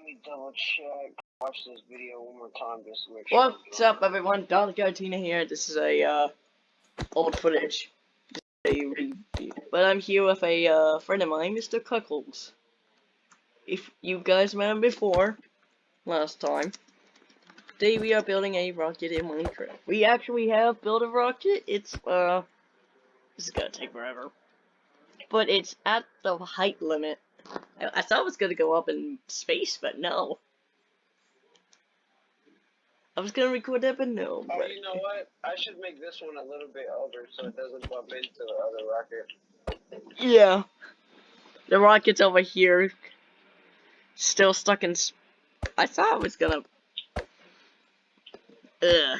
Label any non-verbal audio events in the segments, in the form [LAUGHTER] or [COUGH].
let me double check. Watch this video one more time just to make sure. What's up, everyone? Don Gardina here. This is a uh, old footage, but I'm here with a uh, friend of mine, Mr. Cuckles. If you guys met him before, last time, today we are building a rocket in Minecraft. We actually have built a rocket. It's uh, this is gonna take forever, but it's at the height limit. I, I thought it was gonna go up in space, but no. I was gonna record that, but no. Oh, but- you know what? I should make this one a little bit older so it doesn't bump into the other rocket. Yeah. The rocket's over here. Still stuck in. I thought it was gonna. Ugh.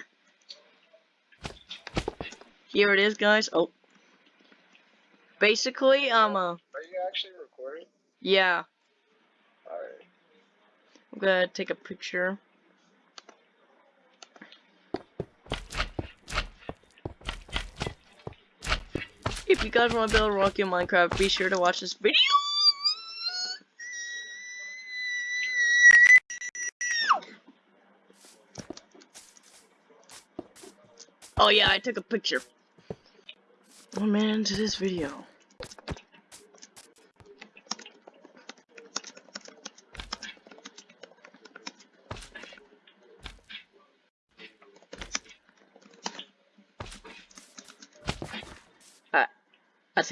Here it is, guys. Oh. Basically, um, uh, Are you actually? Yeah. Alright. I'm gonna take a picture. If you guys want to build a rocket in Minecraft, be sure to watch this video. Oh yeah, I took a picture. One minute into this video.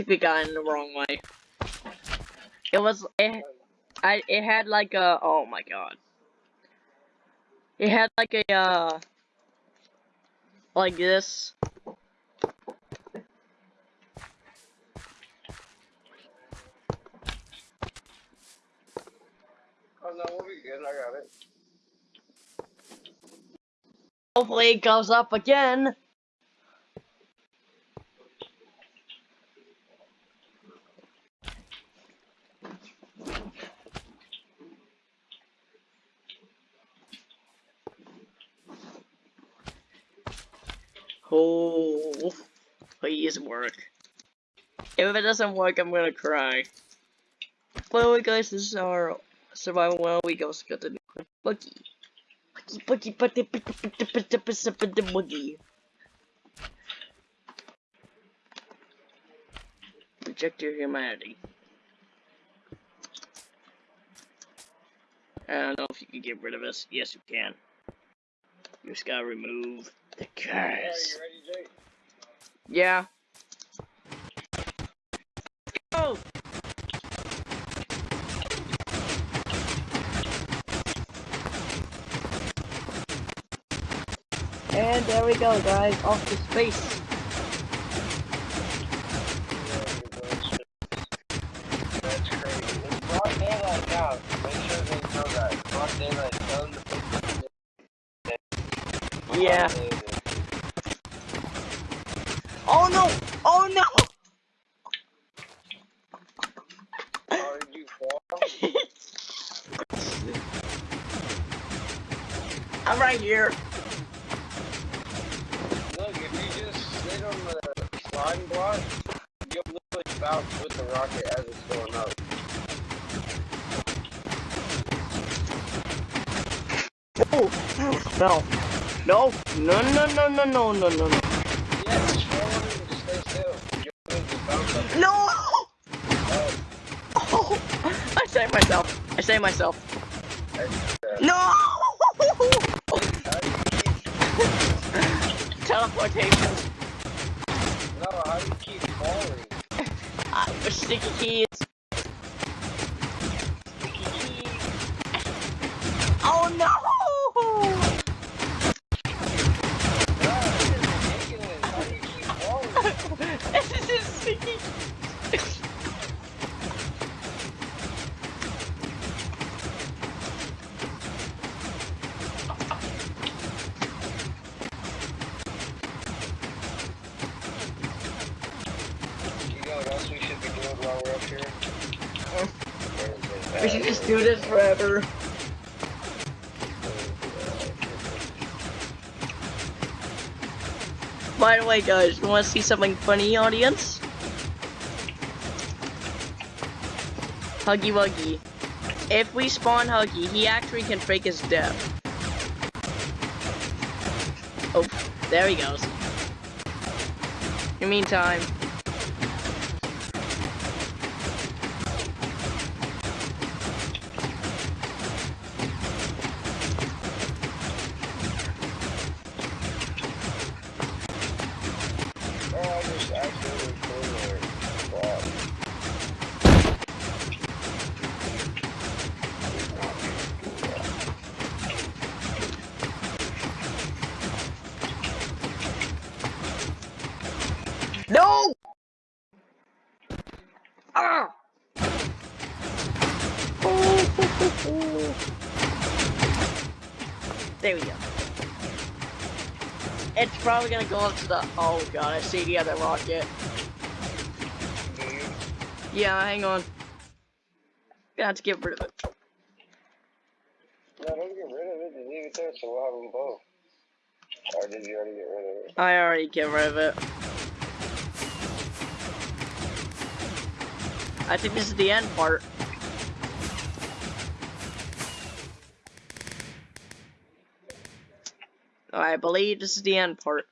Got in the wrong way. It was it, I it had like a oh my god. It had like a uh like this. Oh no, we'll good. I got it. Hopefully it goes up again. Oh, please work. If it doesn't work, I'm gonna cry. By the way, guys, this is our survival well. We go got the new. Buggy, buggy, buggy, buggy, buggy, buggy, buggy, buggy. Reject your humanity. I don't know if you can get rid of us. Yes, you can. You just gotta remove the Alright, curse. you ready, Jake? Yeah. Go! And there we go, guys, off to space. That's crazy. It's broad daylight now. Make sure they know that. Broad daylight. Tell them to put Yeah. Oh no! Oh no! Did you fall? I'm right here. Look, if you just sit on the sliding block, you'll literally bounce with the rocket as it's going up. Oh, no. No, no, no, no, no, no, no, no, save myself. No! Teleportation. No, how do you keep falling? [LAUGHS] Sticky keys. By the way, guys, you want to see something funny, audience? Huggy Wuggy. If we spawn Huggy, he actually can fake his death. Oh, there he goes. In the meantime, It's probably gonna go up to the. Oh god, I see the other rocket. Yeah, hang on. Gonna have to get rid of it. No, don't get rid of it. Just leave it there so we'll have them both. Or did you already get rid of it? I already get rid of it. I think this is the end part. I believe this is the end part.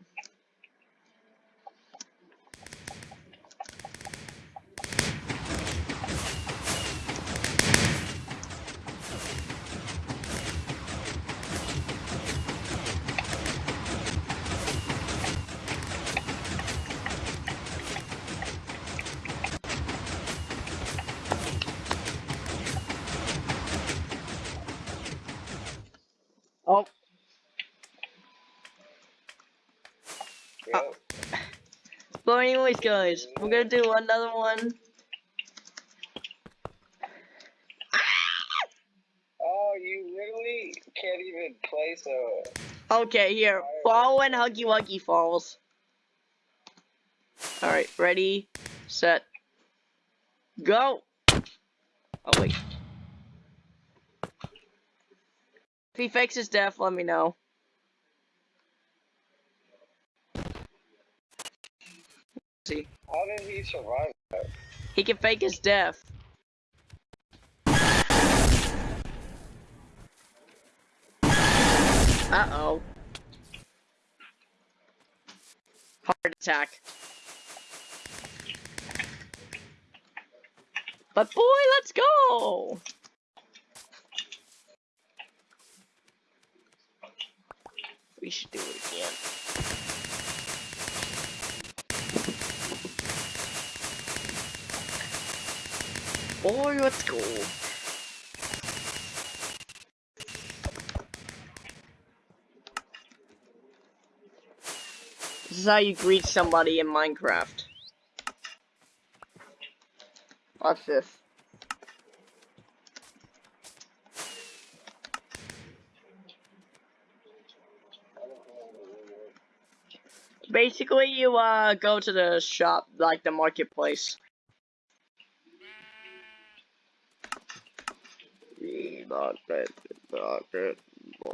But anyways, guys, we're gonna do another one. Oh, you literally can't even place a. Okay, here, fall when Huggy Wuggy falls. Alright, ready, set, go! Oh, wait. If he fakes his death, let me know. See, How did he survive that? he can fake his death. Uh-oh. Heart attack. But boy, let's go! We should do it again. Boy, let's go. This is how you greet somebody in Minecraft. Watch this. Basically, you uh go to the shop, like the marketplace. Market, market, No,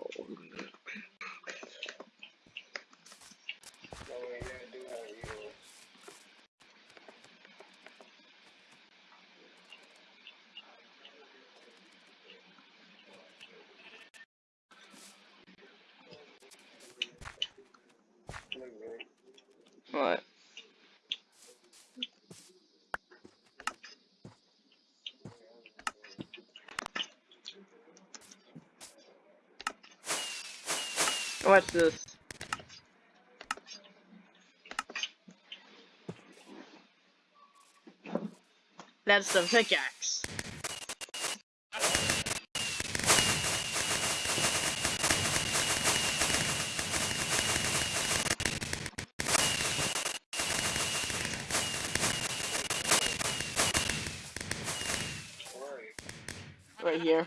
What's this? That's the pickaxe. Right here.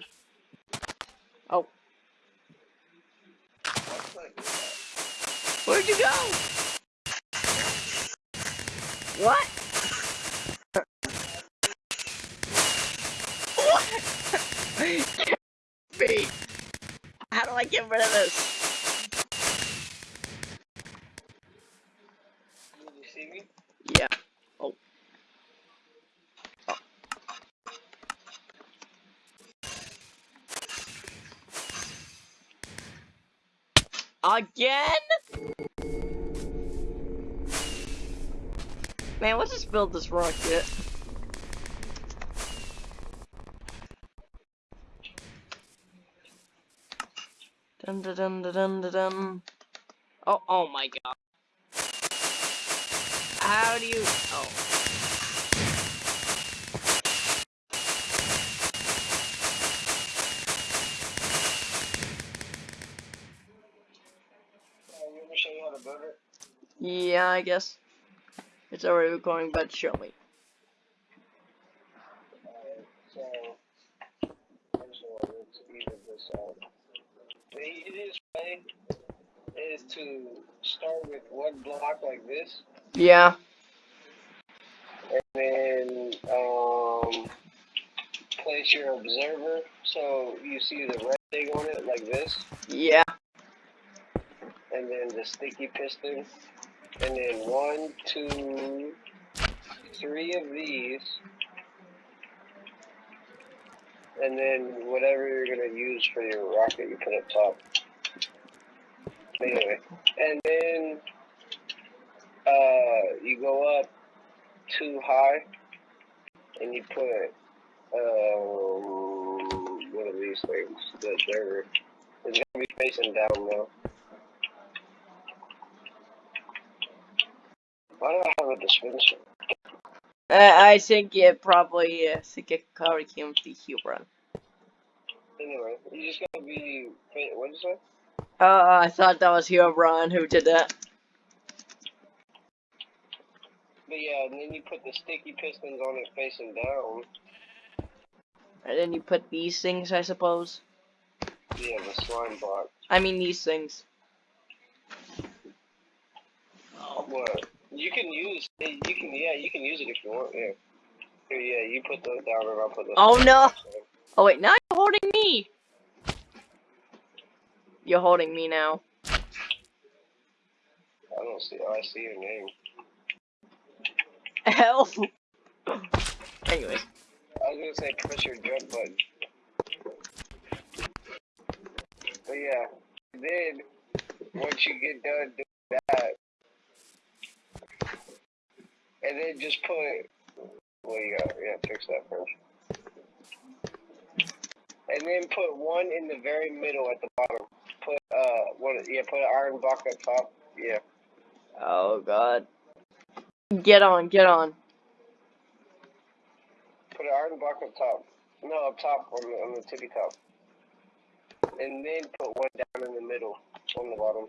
How do I get rid of this? Yeah. Oh. oh. Again? Man, let's just build this rocket. Dun dun dun dun dun dun dun. Oh, oh my god. How do you... Oh. You ever show you how to build it? Yeah, I guess. It's already recording, but show me. So, first of all, let's even this out. The easiest way is to start with one block like this, Yeah. and then um, place your observer so you see the red thing on it like this, Yeah. and then the sticky piston, and then one, two, three of these. And then whatever you're gonna use for your rocket, you put up top. Anyway, and then uh, you go up too high, and you put um, one of these things. The observer. It's gonna be facing down though. Why do I have a dispenser? Uh, I think it probably, uh, think it probably came to the Huron. Anyway, you just gotta be. Wait, what did you say? Uh, I thought that was Huron who did that. But yeah, and then you put the sticky pistons on it facing down. And then you put these things, I suppose. Yeah, the slime block. I mean, these things. What? You can use. You can. Yeah, you can use it if you want. Yeah. Here, yeah, you put those down and I'll put those. Oh, no. down. Oh, wait, now you're holding me! You're holding me now. I don't see. Oh, I see your name. Help! Anyways. I was gonna say press your jump button. But yeah, then once you get done doing that, and then just put. What you got? Yeah, fix that first. And then put one in the very middle at the bottom. Put uh one. Yeah, put an iron block up top. Yeah. Oh, God. Get on, get on. Put an iron block up top. No, up top on the on the tippy top. And then put one down in the middle on the bottom.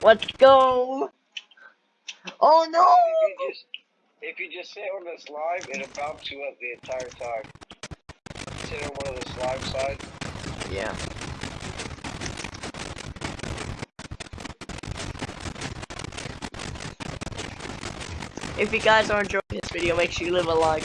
Let's go! Oh, no! If you just if you just sit on this live, it'll bounce you up the entire time. Sit on one of the slime sides. Yeah. If you guys are enjoying this video, make sure you leave a like.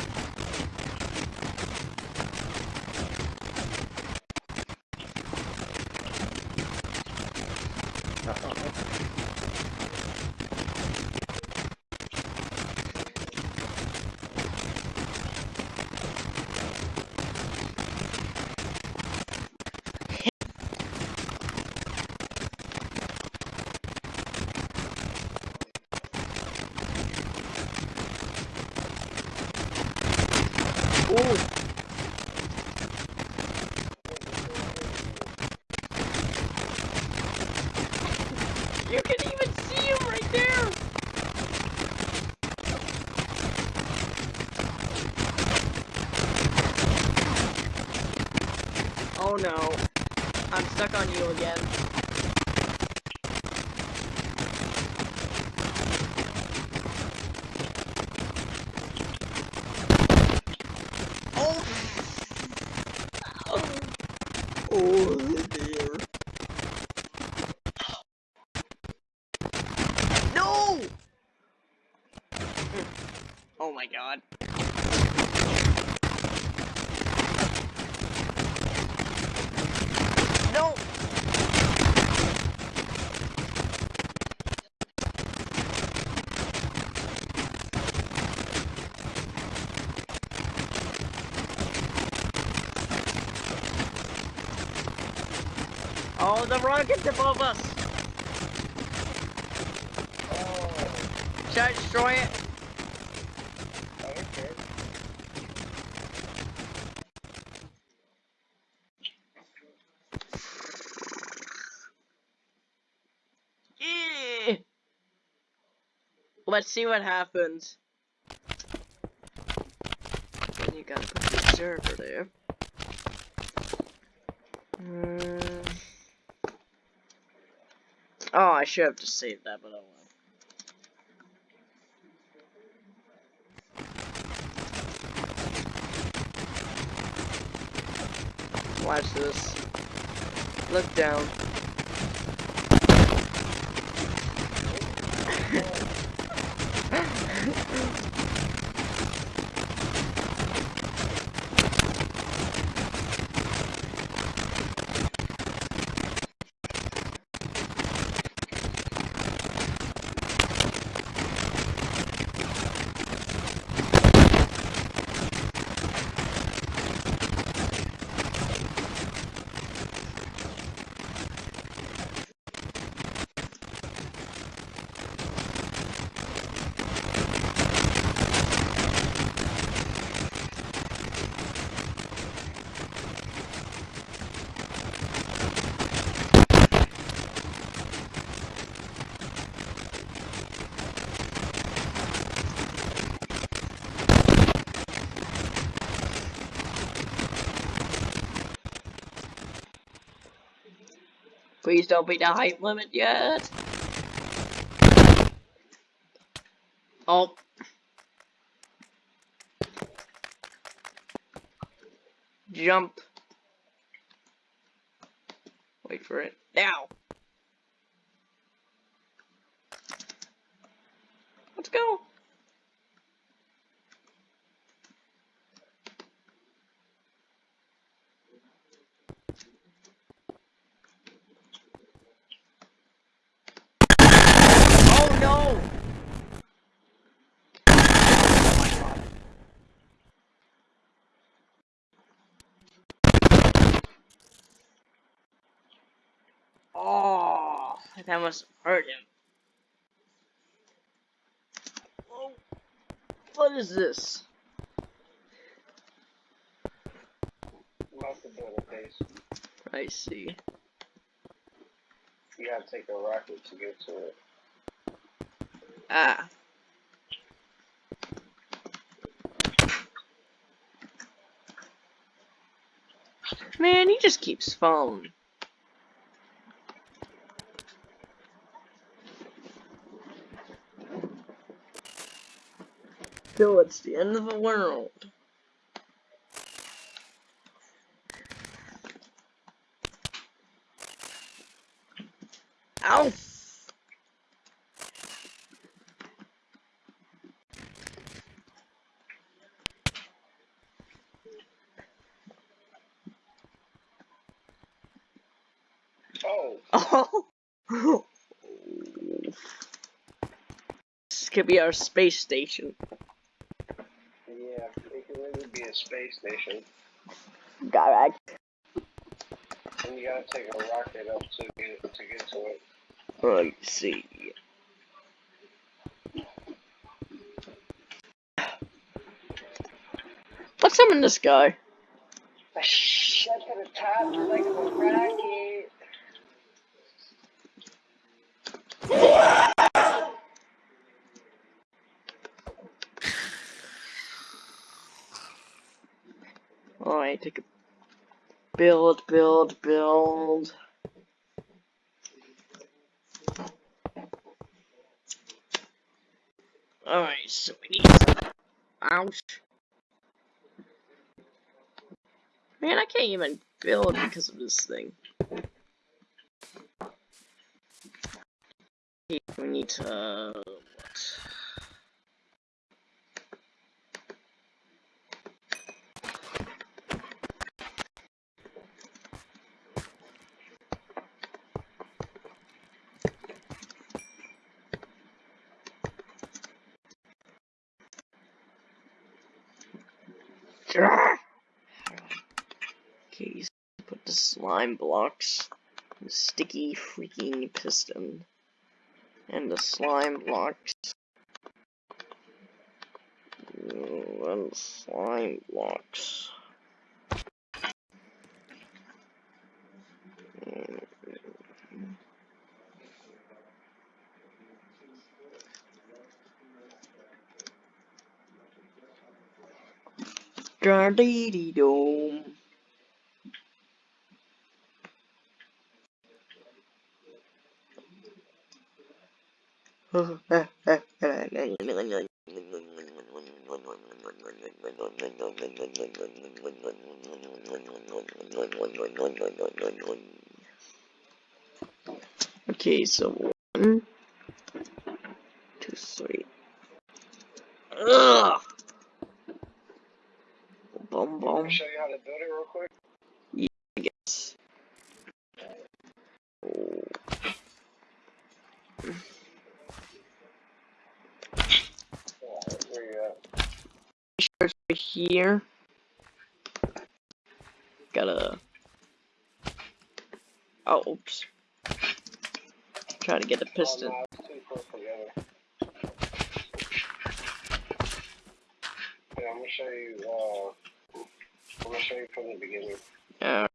You can even see him right there! Oh no. I'm stuck on you again. My god. No! Oh, the rocket's above us! Oh, Should I destroy it? okay. Yeah. Let's see what happens. Then you gotta put the server there. Hmm. Oh, I should have just saved that, but oh well. Watch this. Look down. [LAUGHS] うん。Please don't beat the height limit yet. Oh. Jump. Wait for it. Now. Let's go. Oh no! Oh, that must hurt him. Oh, what is this? Must have been a case. I see. You gotta take a rocket to get to it. Ah. Man, he just keeps falling. Bill, it's the end of the world. Ow! Oh, Oh! [LAUGHS] This could be our space station. yeah, it could really be a space station. Correct. And you gotta take a rocket up to get to get to it. Let's see. What's up in the sky? Shut to the top like a rocket. Alright, take a build, build, build. Alright, so we need. Ouch. Man, I can't even build because of this thing. We need to. Uh, what? Okay, so put the slime blocks. sticky freaking piston. And the slime blocks. And slime blocks. Dee dome. Okay, so one, two, three. Ugh. Bum Let bum. me show you how to build it real quick. I guess. Alright, where you at? Starts right here. Gotta. Oh, oops. Try to get the piston. Oh, no, it's too close together. Yeah, I'm gonna show you, uh, I'm gonna show you from the beginning. Uh,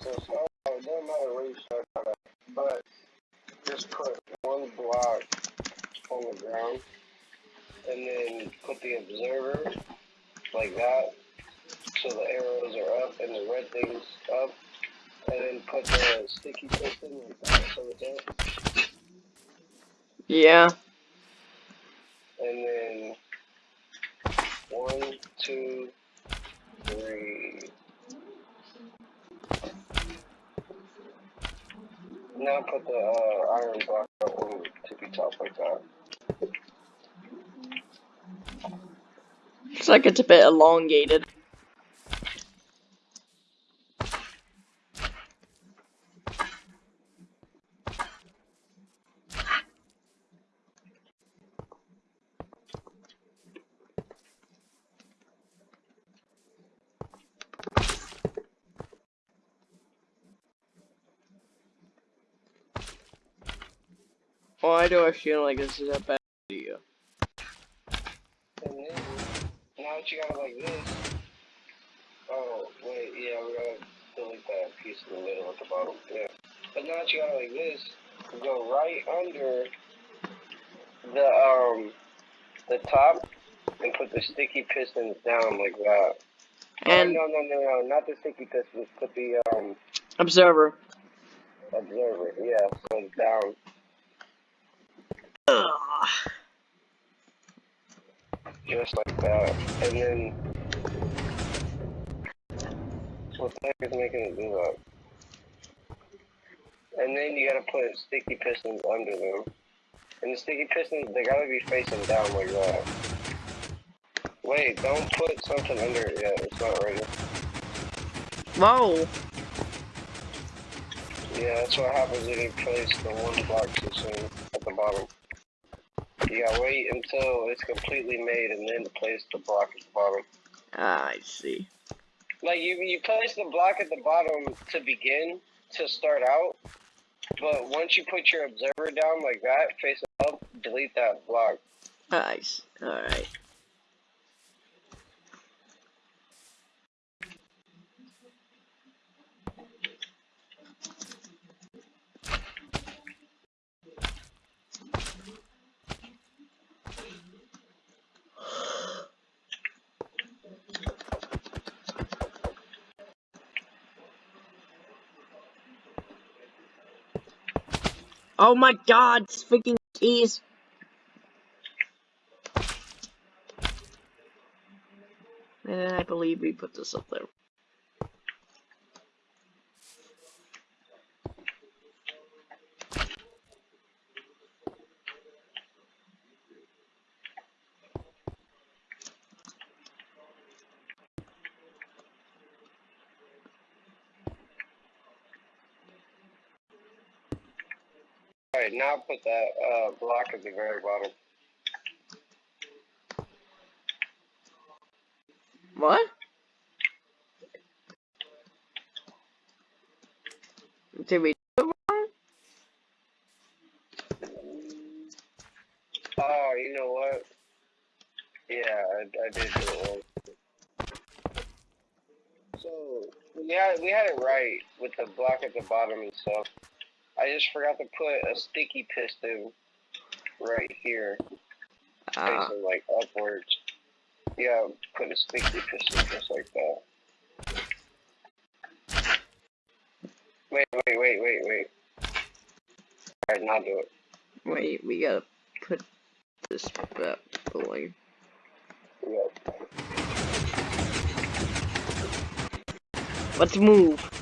So start out, it doesn't matter where you start out at, but just put one block and then put the observer like that so the arrows are up and the red thing's up and then put the sticky piston like that so it's up yeah. and then one, two, three. Now put the uh, iron block on the tippy top like that. Looks like it's a bit elongated. Why do I feel like this is a bad idea? And then, now that you got it like this, oh, wait, yeah, we gotta delete that piece in the middle at the bottom, yeah. But now that you got it like this, go right under the, um, the top and put the sticky pistons down like that. And oh, no, no, no, no, not the sticky pistons, put the, um, observer. observer, yeah, so it's down. Ugh. just like that. And then, the making it do that? And then you gotta put sticky pistons under them. And the sticky pistons, they gotta be facing down like that. Wait, don't put something under it yet, it's not ready. Whoa. Yeah, that's what happens if you place the one block too soon at the bottom. You gotta wait until it's completely made and then place the block at the bottom. Ah, I see. Like you, you place the block at the bottom to begin to start out, but once you put your observer down like that, face up, delete that block. Nice. Alright. Oh my god, it's freaking keys. And then I believe we put this up there. Okay, now put that uh, block at the very bottom. What? Did we do it wrong? Oh, you know what? Yeah, I, I did do it wrong. So, yeah, we had it right with the block at the bottom and stuff. I just forgot to put a sticky piston right here, Ah, facing like upwards. Yeah, put a sticky piston just like that. Wait, wait, wait, wait, wait. Alright, now do it. wait, we gotta put this back away. Yeah. Let's move.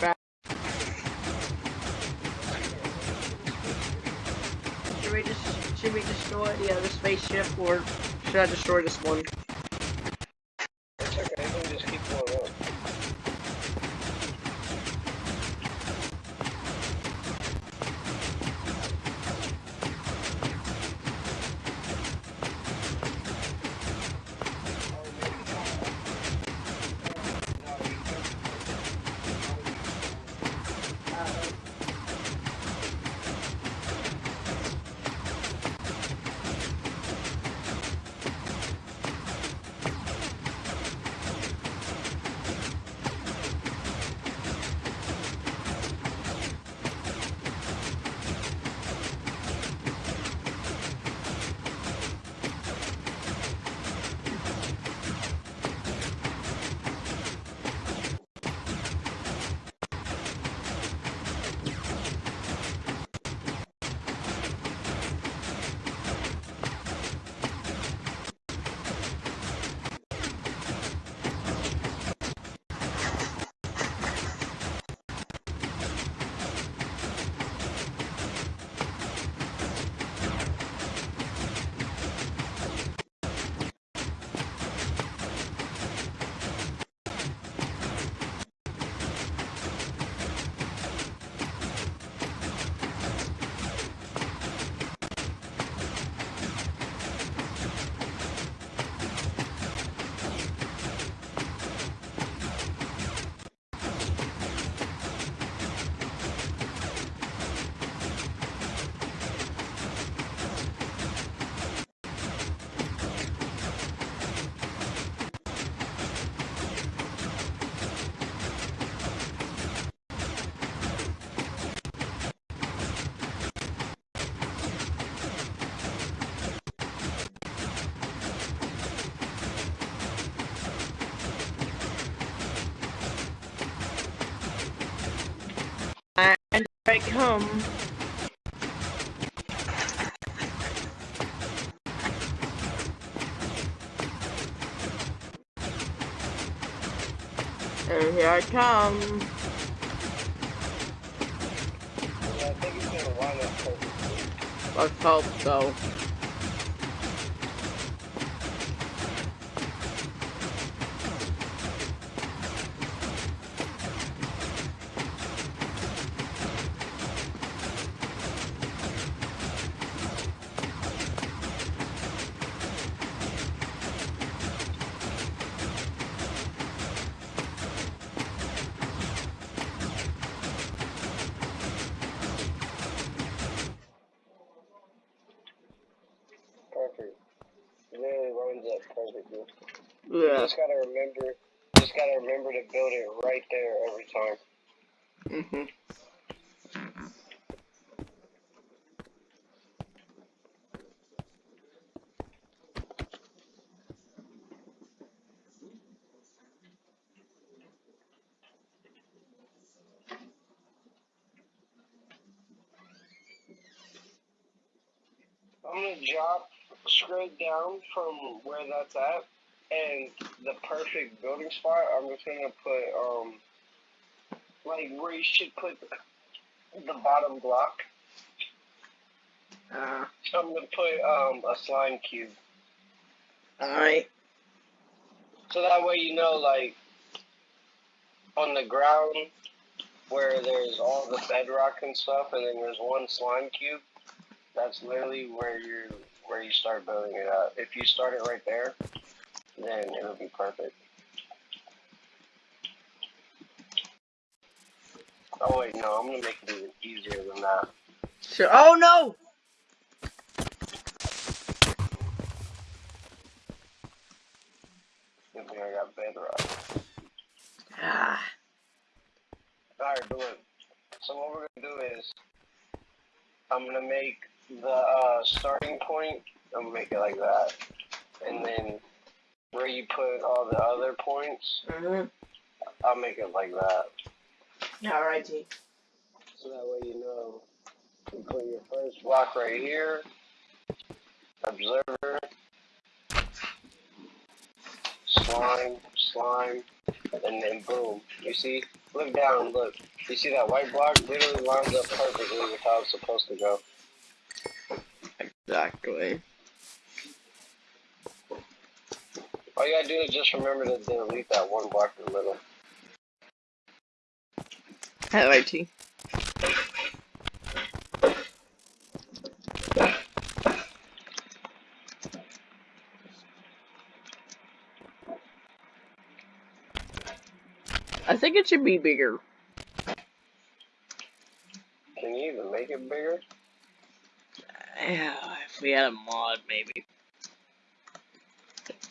Back. Should we just should we destroy the other spaceship or should I destroy this one? I come. And here I come. Yeah, I think it's gonna line. Let's hope so. You just gotta remember, just gotta remember to build it right there every time. Mhm. I'm gonna drop straight down from where that's at, and the perfect building spot. I'm just gonna put um, like where you should put the bottom block. Uh, I'm gonna put um a slime cube, alright. so that way you know like on the ground where there's all the bedrock and stuff, and then there's one slime cube. That's literally where you where you start building it up. If you start it right there, then it would be perfect. Oh wait, no, I'm gonna make it even easier than that. Sure. Oh no! Good thing I got bedrock. Ah. Alright. So what we're gonna do is I'm gonna make the uh, starting point. I'm gonna make it like that, and then where you put all the other points, Mm-hmm. I'll make it like that. Alrighty. So that way you know you put your first block right here, observer, slime, slime, and then boom. You see? Look down, look. You see that white block literally lines up perfectly with how it's supposed to go. Exactly. All you gotta do is just remember to delete that one block in the middle. Alrighty. I think it should be bigger. Can you even make it bigger? Yeah, if we had a mod, maybe.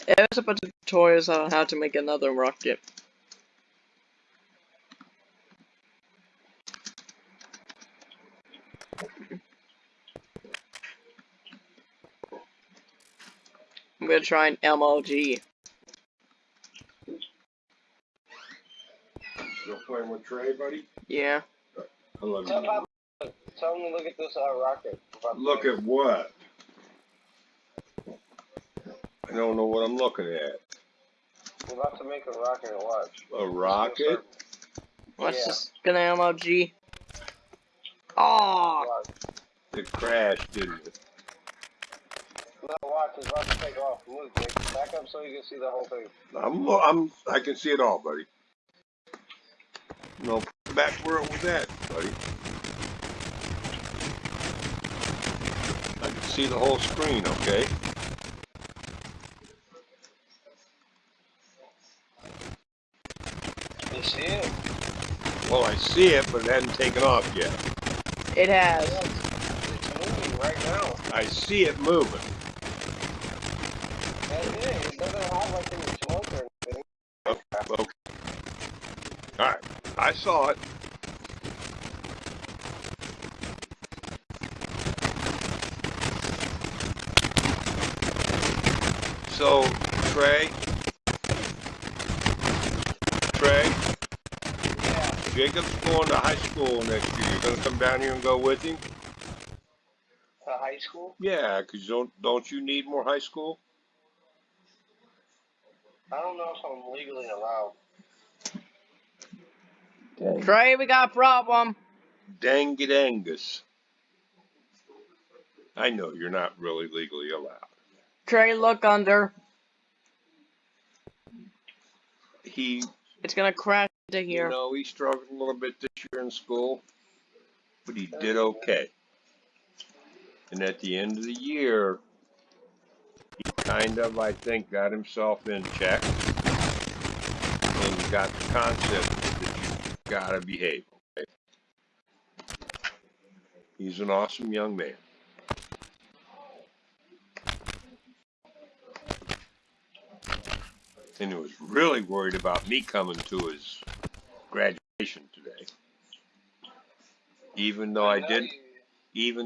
There's a bunch of tutorials on how to make another rocket. I'm gonna try an MLG. Still playing with Trey, buddy? Yeah. I love Tell you. Papa, tell him to look at this uh, rocket. Look at what? I don't know what I'm looking at. We're about to make a rocket watch. A rocket? Watch Yeah. this. Gonna MLG. Oh, Watch. It crashed, didn't it? No, watch. It's about to take off. Move, Jake. Back up so you can see the whole thing. I'm, I'm, I can see it all, buddy. No, back where it was at, buddy. I can see the whole screen, okay? You see it? Well, I see it, but it hasn't taken off yet. it has. It's, moving right now. I see it moving. It. It doesn't have like any smoke or anything. Okay. Alright, I saw it. So, Trey, Trey, Yeah. Jacob's going to high school next year. You're gonna come down here and go with him? To high school? Yeah, 'cause don't don't you need more high school? I don't know if I'm legally allowed. Trey, we got a problem. Dang it, Angus. I know you're not really legally allowed. Trey, look under. He It's gonna crash into You here. know, he struggled a little bit this year in school, but he did okay. And at the end of the year, he kind of, I think, got himself in check and got the concept that you gotta behave. Okay? He's an awesome young man. And he was really worried about me coming to his graduation today. Even though I know didn't, even though